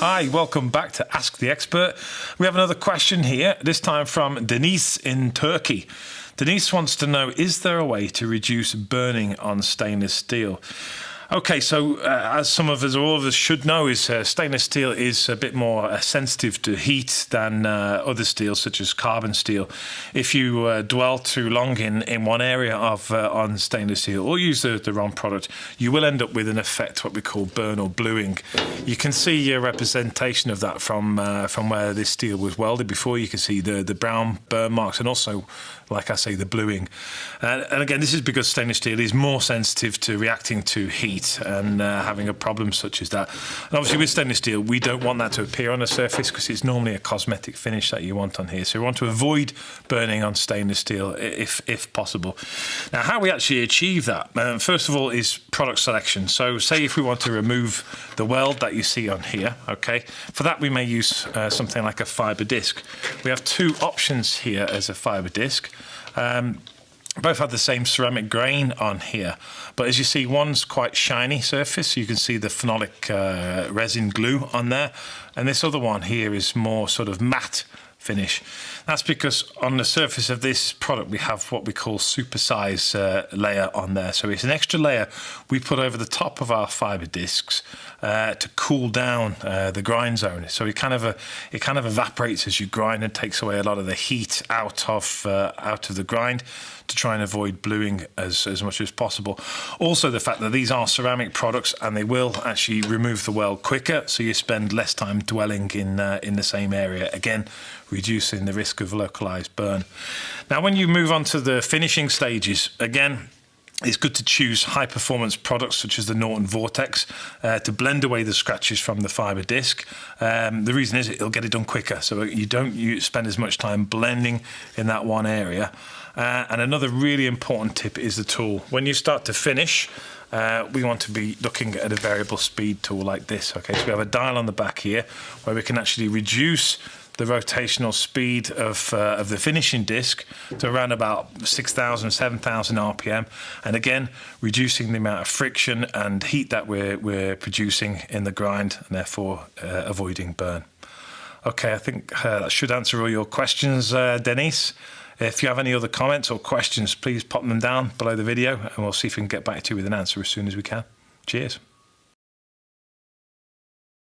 Hi, welcome back to Ask the Expert. We have another question here, this time from Denise in Turkey. Denise wants to know Is there a way to reduce burning on stainless steel? Okay, so uh, as some of us, all of us should know, is uh, stainless steel is a bit more uh, sensitive to heat than uh, other steels, such as carbon steel. If you uh, dwell too long in, in one area of uh, on stainless steel or use the, the wrong product, you will end up with an effect, what we call burn or bluing. You can see a representation of that from from where this steel was welded before. You can see the the brown burn marks and also, like I say, the bluing. and again, this is because stainless steel is more sensitive to reacting to heat and uh, having a problem such as that. And obviously with stainless steel, we don't want that to appear on the surface because it's normally a cosmetic finish that you want on here. So we want to avoid burning on stainless steel if, if possible. Now, how we actually achieve that, um, first of all, is product selection. So say if we want to remove the weld that you see on here, okay, for that we may use uh, something like a fibre disc. We have two options here as a fibre disc. Um, both have the same ceramic grain on here but as you see one's quite shiny surface you can see the phenolic uh, resin glue on there and this other one here is more sort of matte finish. That's because on the surface of this product we have what we call supersize uh, layer on there. So it's an extra layer we put over the top of our fiber discs uh, to cool down uh, the grind zone. So it kind of uh, it kind of evaporates as you grind and takes away a lot of the heat out of uh, out of the grind to try and avoid bluing as, as much as possible. Also the fact that these are ceramic products and they will actually remove the weld quicker so you spend less time dwelling in uh, in the same area again reducing the risk of localized burn. Now, when you move on to the finishing stages, again, it's good to choose high performance products such as the Norton Vortex uh, to blend away the scratches from the fiber disc. Um, the reason is it'll get it done quicker, so you don't you spend as much time blending in that one area. Uh, and another really important tip is the tool. When you start to finish, uh, we want to be looking at a variable speed tool like this. Okay, so we have a dial on the back here where we can actually reduce the rotational speed of, uh, of the finishing disc to around about 6,000, 7,000 RPM. And again, reducing the amount of friction and heat that we're, we're producing in the grind and therefore uh, avoiding burn. Okay, I think uh, that should answer all your questions, uh, Denise. If you have any other comments or questions, please pop them down below the video and we'll see if we can get back to you with an answer as soon as we can. Cheers.